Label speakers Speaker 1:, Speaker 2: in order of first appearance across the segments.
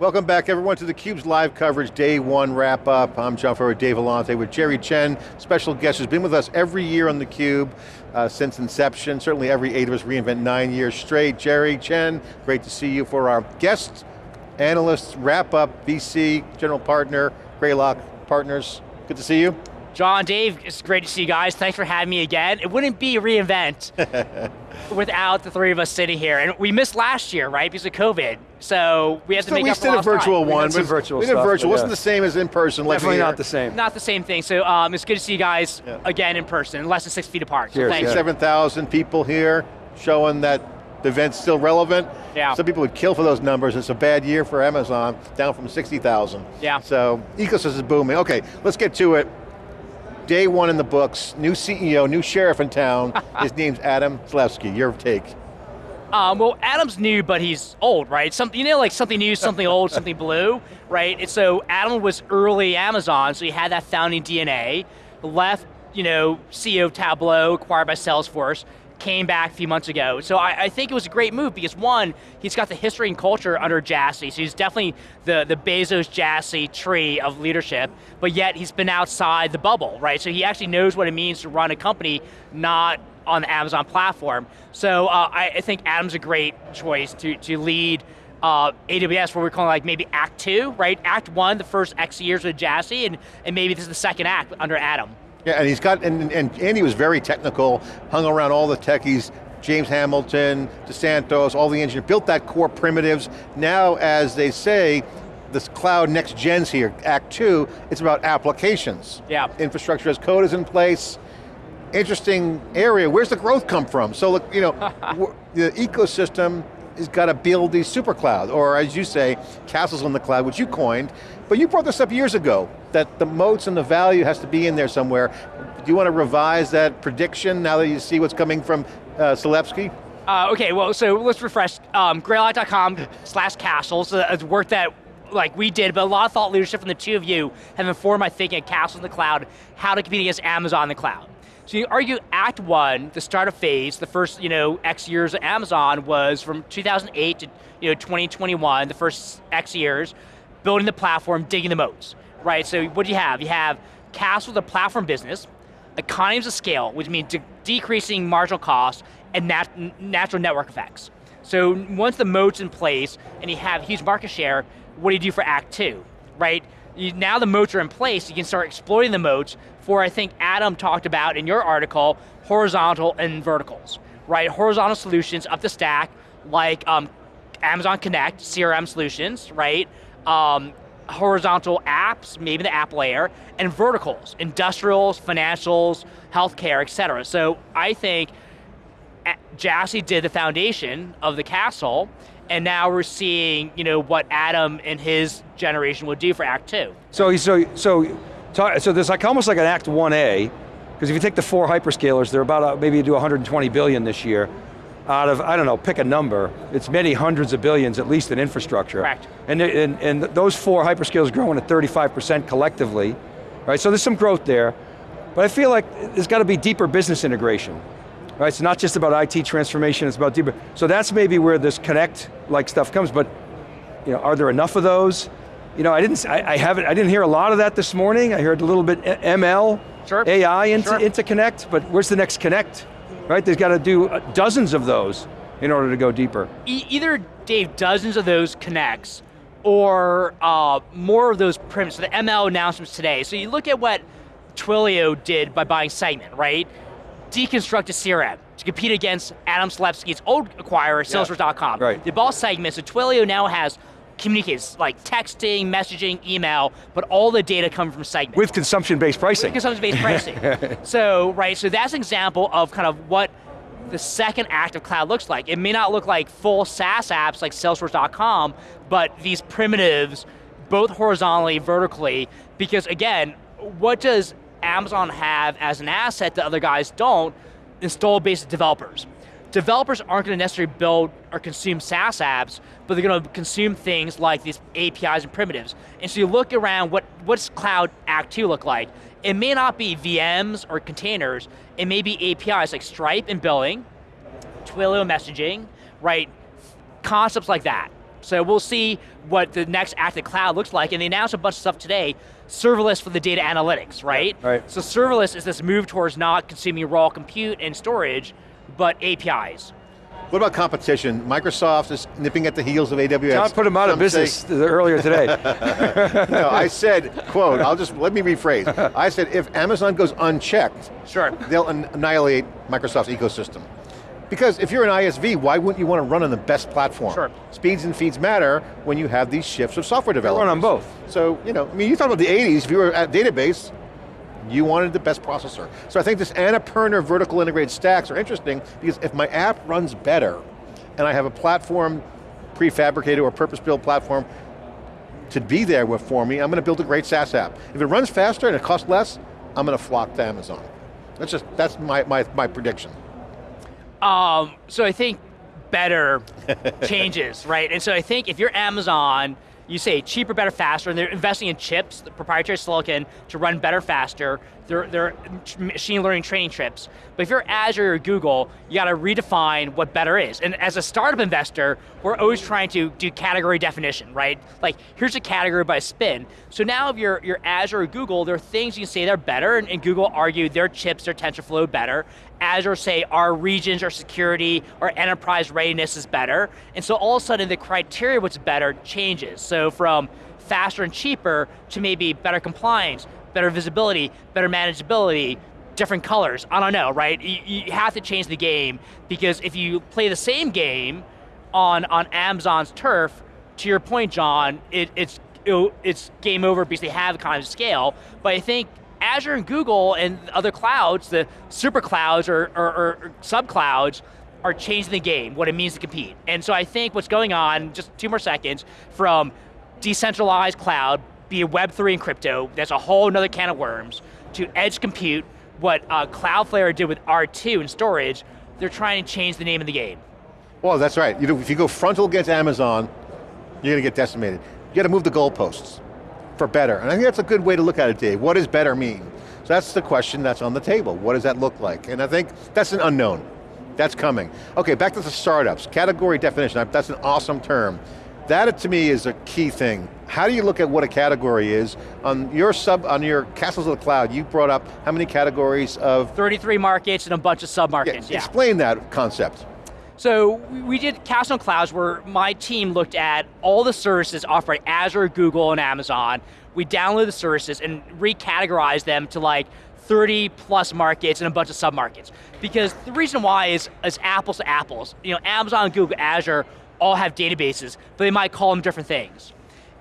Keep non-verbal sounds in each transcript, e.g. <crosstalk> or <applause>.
Speaker 1: Welcome back everyone to theCUBE's live coverage, day one wrap up. I'm John Furrier, Dave Vellante with Jerry Chen, special guest who's been with us every year on theCUBE uh, since inception. Certainly every eight of us reInvent nine years straight. Jerry Chen, great to see you for our guest analysts wrap up, VC, general partner, Greylock Partners. Good to see you.
Speaker 2: John, Dave, it's great to see you guys. Thanks for having me again. It wouldn't be reInvent <laughs> without the three of us sitting here. And we missed last year, right, because of COVID. So we have to make
Speaker 1: we
Speaker 2: up
Speaker 1: for We did a virtual
Speaker 2: time.
Speaker 1: one. We
Speaker 3: did virtual
Speaker 1: We did
Speaker 3: stuff,
Speaker 1: virtual,
Speaker 3: yeah.
Speaker 1: wasn't the same as in person. like
Speaker 3: Definitely
Speaker 1: here.
Speaker 3: not the same.
Speaker 2: Not the same thing. So um, it's good to see you guys
Speaker 1: Yeah.
Speaker 2: again in person, less than six feet apart. So
Speaker 3: Cheers,
Speaker 2: thanks.
Speaker 3: yeah.
Speaker 1: 7,000 people here, showing that the event's still relevant.
Speaker 2: Yeah.
Speaker 1: Some people would kill for those numbers. It's a bad year for Amazon, down from 60,000.
Speaker 2: Yeah.
Speaker 1: So, ecosystem is booming. Okay, let's get to it. Day one in the books, new CEO, new sheriff in town. <laughs> His name's Adam Selipsky, your take.
Speaker 2: Um, well, Adam's new, but he's old, right? Something you know, like something new, something old, <laughs> something blue, right? And so Adam was early Amazon, so he had that founding DNA. Left, you know, CEO of Tableau, acquired by Salesforce, came back a few months ago. So I, I think it was a great move because one, he's got the history and culture under Jassy, so he's definitely the the Bezos Jassy tree of leadership. But yet he's been outside the bubble, right? So he actually knows what it means to run a company, not on the Amazon platform. So uh, I, I think Adam's a great choice to, to lead uh, AWS, where we're calling like maybe Act Two, right? Act One, the first X years with Jassy, and, and maybe this is the second act under Adam.
Speaker 1: Yeah, and he's got, and, and Andy was very technical, hung around all the techies, James Hamilton, DeSantis, all the engineers, built that core primitives. Now, as they say, this cloud next gen's here, Act Two, it's about applications.
Speaker 2: Yeah.
Speaker 1: Infrastructure as code is in place. Interesting area, where's the growth come from? So look, you know, <laughs> the ecosystem has got to build these super cloud, or as you say, castles on the cloud, which you coined, but you brought this up years ago, that the moats and the value has to be in there somewhere. Do you want to revise that prediction now that you see what's coming from uh?
Speaker 2: Uh, okay, well, so let's refresh. Um, Greylock.com slash castles, uh, it's work that like we did, but a lot of thought leadership from the two of you have informed my thinking at Castles in the Cloud, how to compete against Amazon in the cloud. So you argue Act One, the startup phase, the first you know X years of Amazon was from 2008 to you know 2021, the first X years, building the platform, digging the moats, right? So what do you have? You have Castle, the platform business, economies of scale, which means de decreasing marginal costs and nat natural network effects. So once the moat's in place and you have huge market share, what do you do for Act Two, right? You, now the moats are in place, you can start exploiting the moats for, I think Adam talked about in your article, horizontal and verticals, right? Horizontal solutions up the stack, like um, Amazon Connect, CRM solutions, right? Um, horizontal apps, maybe the app layer, and verticals, industrials, financials, healthcare, et cetera. So I think a- Jassy did the foundation of the castle, and now we're seeing, you know, what Adam and his generation would do for Act Two.
Speaker 3: So, so, so, so there's like almost like an Act 1A, because if you take the four hyperscalers, they're about, uh, maybe you do 120 billion this year, out of, I don't know, pick a number, it's many hundreds of billions, at least in infrastructure.
Speaker 2: Correct.
Speaker 3: And, and, and those four hyperscalers growing at 35% collectively, right? So there's some growth there, but I feel like there's got to be deeper business integration. Right, it's not just about IT transformation, it's about deeper. So that's maybe where this connect-like stuff comes, but you know, are there enough of those? You know, I didn't, I, I haven't, I didn't hear a lot of that this morning. I heard a little bit ML,
Speaker 2: Sure.
Speaker 3: AI into,
Speaker 2: Sure.
Speaker 3: into Connect, but where's the next Connect? Right, they've got to do uh, dozens of those in order to go deeper.
Speaker 2: E either, Dave, dozens of those connects, or uh, more of those primitives, so the ML announcements today. So you look at what Twilio did by buying Segment, right? Deconstruct a CRM to compete against Adam Selipsky's old acquirer, Salesforce.com.
Speaker 3: right.
Speaker 2: They bought Segment, so Twilio now has communicates like texting, messaging, email, but all the data come from Segment
Speaker 3: With consumption-based pricing.
Speaker 2: consumption-based pricing. <laughs> so, right, so that's an example of kind of what the second act of cloud looks like. It may not look like full SaaS apps like Salesforce.com, but these primitives, both horizontally, vertically, because again, what does Amazon have as an asset that other guys don't? Install-based developers. Developers aren't going to necessarily build or consume SaaS apps, but they're going to consume things like these APIs and primitives. And so you look around, what what's Cloud Act 2 look like? It may not be VMs or containers, it may be APIs like Stripe and billing, Twilio messaging, right? Concepts like that. So we'll see what the next active cloud looks like, and they announced a bunch of stuff today, serverless for the data analytics, right?
Speaker 3: Right.
Speaker 2: So serverless is this move towards not consuming raw compute and storage, but APIs.
Speaker 1: What about competition? Microsoft is nipping at the heels of AWS.
Speaker 3: John put them out of
Speaker 1: Some say-
Speaker 3: business earlier today. <laughs>
Speaker 1: no, I said, quote, I'll just, let me rephrase. I said, if Amazon goes unchecked,
Speaker 2: Sure.
Speaker 1: they'll an- annihilate Microsoft's ecosystem. Because if you're an ISV, why wouldn't you want to run on the best platform?
Speaker 2: Sure.
Speaker 1: Speeds and feeds matter when you have these shifts of software
Speaker 3: run
Speaker 1: development.
Speaker 3: on both.
Speaker 1: So, you know, I mean, you thought about the 80s, if you were at database, you wanted the best processor. So I think this Annapurna vertical integrated stacks are interesting because if my app runs better and I have a platform, prefabricated or purpose-built platform to be there with for me, I'm going to build a great SaaS app. If it runs faster and it costs less, I'm going to flock to Amazon. That's just, that's my, my, my prediction.
Speaker 2: Um, so I think better <laughs> changes, right? And so I think if you're Amazon, you say cheaper, better, faster, and they're investing in chips, the proprietary silicon, to run better, faster. They're, they're machine learning training chips. But if you're Azure or Google, you got to redefine what better is. And as a startup investor, we're always trying to do category definition, right? Like, here's a category by spin. So now if you're, you're Azure or Google, there are things you can say they're better, and, and Google argue their chips, their TensorFlow better. Azure say our regions, our security, our enterprise readiness is better. And so all of a sudden the criteria what's better changes. So from faster and cheaper to maybe better compliance, better visibility, better manageability, different colors, I don't know, right? You, you have to change the game because if you play the same game on, on Amazon's turf, to your point, John, it, it's, it, it's game over because they have kind of scale, but I think Azure and Google and other clouds, the super clouds or, or, or sub clouds, are changing the game, what it means to compete. And so I think what's going on, just two more seconds, from decentralized cloud, it Web3 and crypto, that's a whole nother can of worms, to edge compute, what uh, Cloudflare did with R2 and storage, they're trying to change the name of the game.
Speaker 1: Well, that's right. You know, if you go frontal against Amazon, you're going to get decimated. You got to move the goalposts for better. And I think that's a good way to look at it, Dave. What does better mean? So that's the question that's on the table. What does that look like? And I think that's an unknown. That's coming. Okay, back to the startups. Category definition, that's an awesome term. That to me is a key thing. How do you look at what a category is? On your sub, on your Castles of the Cloud, you brought up how many categories of
Speaker 2: 33 markets and a bunch of sub-markets, yeah.
Speaker 1: Explain that concept.
Speaker 2: So we did Castle Clouds where my team looked at all the services offered by Azure, Google, and Amazon. We downloaded the services and recategorized them to like 30 plus markets and a bunch of sub-markets. Because the reason why is, is apples to apples. You know, Amazon, Google, Azure all have databases, but they might call them different things.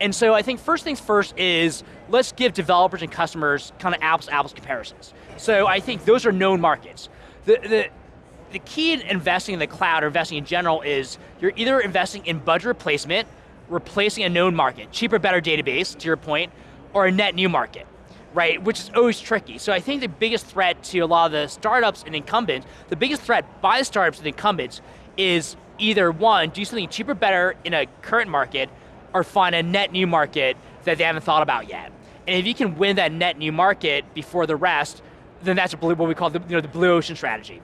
Speaker 2: And so I think first things first is, let's give developers and customers kind of apples apples comparisons. So I think those are known markets. The, the, the key in investing in the cloud or investing in general is you're either investing in budget replacement, replacing a known market, cheaper, better database, to your point, or a net new market, right? Which is always tricky. So I think the biggest threat to a lot of the startups and incumbents, the biggest threat by startups and incumbents is either one, do something cheaper, better in a current market, or find a net new market that they haven't thought about yet. And if you can win that net new market before the rest, then that's what we call the, you know, the blue ocean strategy.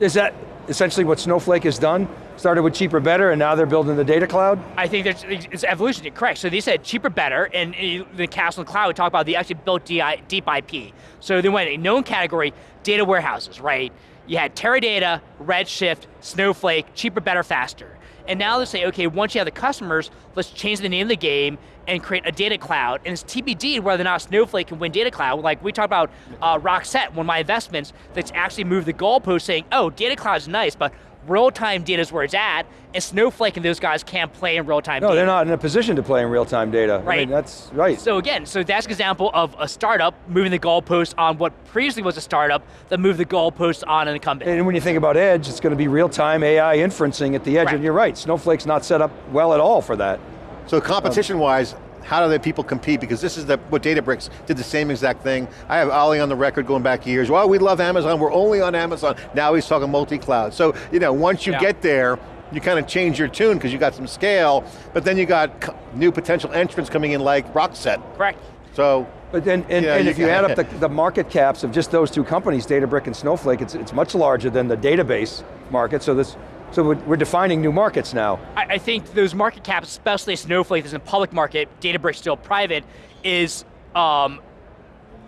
Speaker 3: Is that essentially what Snowflake has done? Started with cheaper, better, and now they're building the data cloud?
Speaker 2: I think there's, it's evolution, correct. So they said cheaper, better, and the Castle and Cloud, we talk about, they actually built deep IP. So they went a known category, data warehouses, right? You had Teradata, Redshift, Snowflake, cheaper, better, faster. And now they say, okay, once you have the customers, let's change the name of the game and create a data cloud. And it's TBD whether or not Snowflake can win data cloud. Like we talked about uh, Rockset, one of my investments, that's actually moved the goalpost saying, oh, data cloud is nice, but real-time data is where it's at, and Snowflake and those guys can't play in real-time data.
Speaker 3: no,
Speaker 2: data.
Speaker 3: they're not in a position to play in real-time data.
Speaker 2: Right.
Speaker 3: I mean, that's right.
Speaker 2: So again, so that's an example of a startup moving the goalpost on what previously was a startup that moved the goalpost on an incumbent.
Speaker 3: And when you think about edge, it's going to be real-time AI inferencing at the edge,
Speaker 2: Right.
Speaker 3: and you're right, Snowflake's not set up well at all for that.
Speaker 1: So competition-wise, how do the people compete? Because this is the, what Databricks did the same exact thing. I have Ali on the record going back years. Well, we love Amazon, we're only on Amazon. Now he's talking multi-cloud. So, you know, once you
Speaker 2: Yeah.
Speaker 1: get there, you kind of change your tune because you got some scale, but then you got new potential entrants coming in like Rockset.
Speaker 2: Correct.
Speaker 1: So,
Speaker 3: But then, and,
Speaker 1: Yeah,
Speaker 3: and
Speaker 1: you
Speaker 3: if you add up <laughs> the, the market caps of just those two companies, Databricks and Snowflake, it's, it's much larger than the database market, so this So we're, defining new markets now.
Speaker 2: I, I think those market caps, especially Snowflake is in the public market, Databricks still private, is um,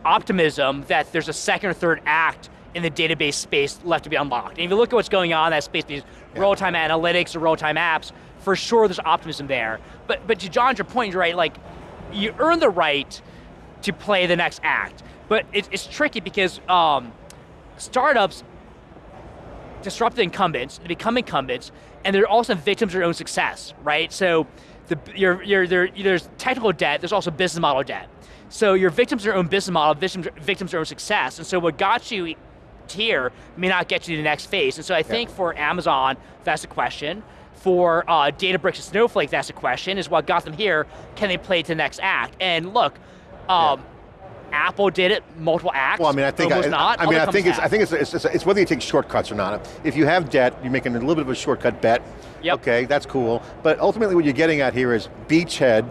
Speaker 2: optimism that there's a second or third act in the database space left to be unlocked. And if you look at what's going on in that space, these
Speaker 1: Yeah.
Speaker 2: real-time analytics or real-time apps, for sure there's optimism there. But, but to John's your point, you're right, like, you earn the right to play the next act. But it's, it's tricky because um, startups disrupt the incumbents, they become incumbents, and they're also victims of their own success, right? So the, you're, you're, there, there's technical debt, there's also business model debt. So you're victims of your own business model, victims, victims of your own success, and so what got you here may not get you to the next phase. And so I think for Amazon, that's a question. For uh, Databricks and Snowflake, that's a question, is what got them here, can they play to the next act? And look, um, Apple did it, multiple acts,
Speaker 1: Well, I mean, I think, I,
Speaker 2: not,
Speaker 1: I mean, I think it's, I think it's, it's, it's whether you take shortcuts or not. If you have debt, you're making a little bit of a shortcut bet.
Speaker 2: Yep.
Speaker 1: Okay, that's cool. But ultimately what you're getting at here is beachhead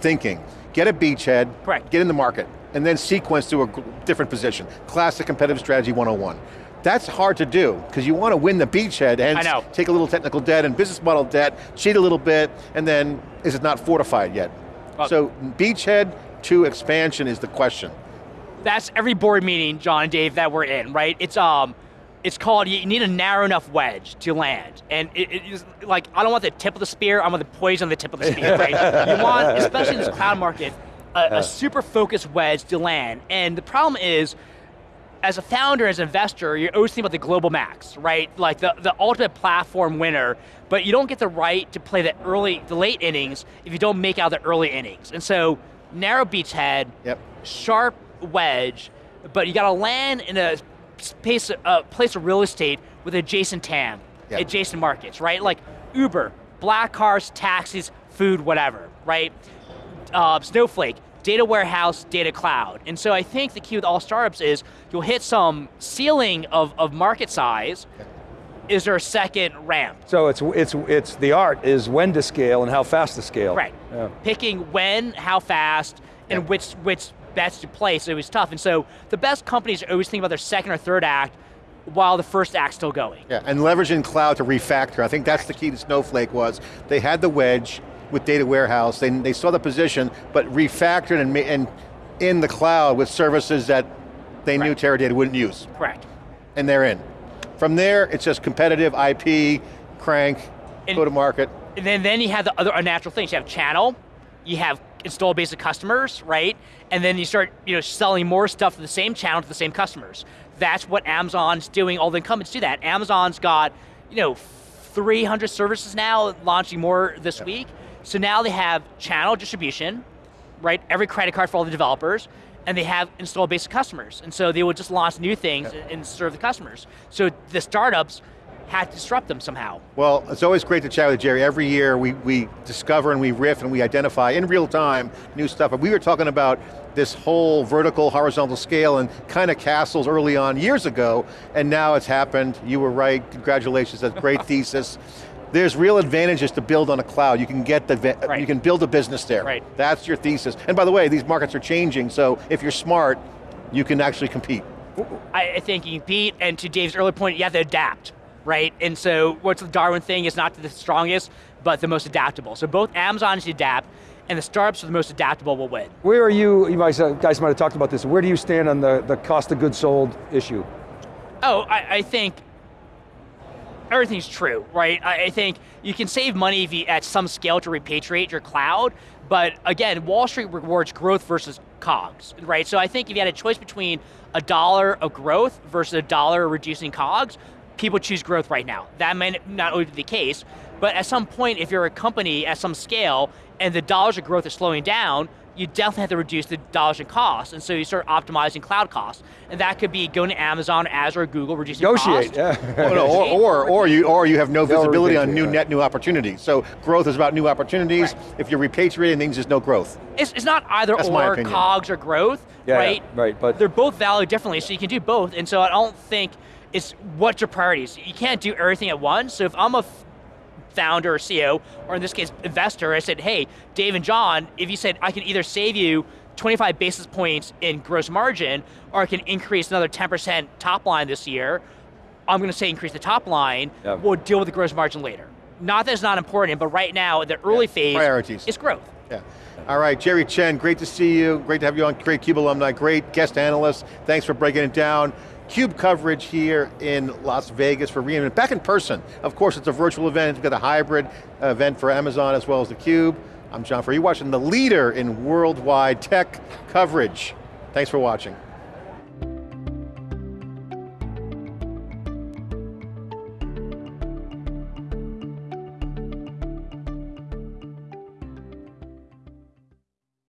Speaker 1: thinking. Get a beachhead,
Speaker 2: Correct.
Speaker 1: get in the market, and then sequence to a different position. Classic competitive strategy 101. That's hard to do, because you want to win the beachhead, hence
Speaker 2: know.
Speaker 1: take a little technical debt and business model debt, cheat a little bit, and then is it not fortified yet?
Speaker 2: Well-
Speaker 1: so beachhead to expansion is the question.
Speaker 2: that's every board meeting, John and Dave, that we're in, right? It's um, it's called you need a narrow enough wedge to land, and it, it is like I don't want the tip of the spear, I want the poison on the tip of the spear, <laughs> right? You want, especially in this cloud market, a, a super focused wedge to land, and the problem is. As a founder, as an investor, you're always thinking about the global max, right? Like the, the ultimate platform winner, but you don't get the right to play the early, the late innings if you don't make out the early innings. And so, narrow beachhead,
Speaker 1: Yep.
Speaker 2: sharp wedge, but you got to land in a space, a place of real estate with adjacent TAM,
Speaker 1: Yeah.
Speaker 2: adjacent markets, right? Like Uber, black cars, taxis, food, whatever, right? Uh, Snowflake, data warehouse, data cloud. And so I think the key with all startups is you'll hit some ceiling of, of market size. Is there a second ramp?
Speaker 3: So it's, it's, it's, the art is when to scale and how fast to scale.
Speaker 2: Right.
Speaker 3: Yeah.
Speaker 2: Picking when, how fast, and
Speaker 1: Yeah.
Speaker 2: which which bets to place. It was tough. And so the best companies always think about their second or third act while the first act's still going.
Speaker 1: Yeah, and leveraging cloud to refactor. I think that's the key to Snowflake was they had the wedge with data warehouse, they, they saw the position, but refactored and, and in the cloud with services that they knew Teradata wouldn't use,
Speaker 2: Correct.
Speaker 1: and they're in. From there, it's just competitive, IP, crank,
Speaker 2: And-
Speaker 1: go to market.
Speaker 2: And then, then you have the other unnatural things. You have channel, you have install base of customers, right? And then you start you know, selling more stuff to the same channel to the same customers. That's what Amazon's doing, all the incumbents do that. Amazon's got, you know, 300 services now, launching more this week. So now they have channel distribution, right? Every credit card for all the developers, and they have install base customers. And so they will just launch new things and- and serve the customers. So the startups had to disrupt them somehow.
Speaker 1: Well, it's always great to chat with Jerry. Every year we, we discover and we riff and we identify in real time new stuff. But we were talking about this whole vertical, horizontal scale and kind of castles early on years ago, and now it's happened. You were right, congratulations, that's a great <laughs> thesis. There's real advantages to build on a cloud. You can get the,
Speaker 2: Right.
Speaker 1: you can build a business there.
Speaker 2: Right.
Speaker 1: That's your thesis. And by the way, these markets are changing, so if you're smart, you can actually compete.
Speaker 2: I, I think you compete, and to Dave's earlier point, you have to adapt, right? And so what's the Darwin thing is not the strongest, but the most adaptable. So both Amazon should adapt, and the startups are the most adaptable will win.
Speaker 3: Where are you, you guys, uh, guys might have talked about this, where do you stand on the, the cost of goods sold issue?
Speaker 2: Oh, I, I think everything's true, right? I, I think you can save money you, at some scale to repatriate your cloud, but again, Wall Street rewards growth versus COGS, right? So I think if you had a choice between a dollar of growth versus a dollar of reducing COGS, people choose growth right now. That may not always be the case, but at some point, if you're a company at some scale and the dollars of growth is slowing down, you definitely have to reduce the dollars in cost, and so you start optimizing cloud costs. And that could be going to Amazon, Azure, or Google, reducing
Speaker 3: Negotiate,
Speaker 2: costs.
Speaker 3: yeah.
Speaker 1: Oh, no, or, or, or, you, or you have no visibility on new
Speaker 3: right.
Speaker 1: net new opportunities. So growth is about new opportunities.
Speaker 2: Right.
Speaker 1: If you're repatriating things, there's no growth.
Speaker 2: It's, it's not either
Speaker 1: That's
Speaker 2: or. COGS or growth,
Speaker 3: Yeah, yeah,
Speaker 2: right?
Speaker 3: right, but-
Speaker 2: they're both valued differently, so you can do both. And so I don't think it's what's your priorities. You can't do everything at once. So if I'm a f- founder or CEO, or in this case, investor, I said, hey, Dave and John, if you said I can either save you 25 basis points in gross margin, or I can increase another 10% top line this year, I'm going to say increase the top line,
Speaker 3: Yep.
Speaker 2: we'll deal with the gross margin later. Not that it's not important, but right now, the early
Speaker 1: Yeah,
Speaker 2: phase
Speaker 1: priorities.
Speaker 2: is growth.
Speaker 1: Yeah. All right, Jerry Chen, great to see you. Great to have you on, great CUBE alumni, great guest analyst. Thanks for breaking it down. CUBE coverage here in Las Vegas for reInvent. Back in person. Of course, it's a virtual event. We've got a hybrid event for Amazon as well as the CUBE. I'm John Furrier. You're watching the leader in worldwide tech coverage. Thanks for watching.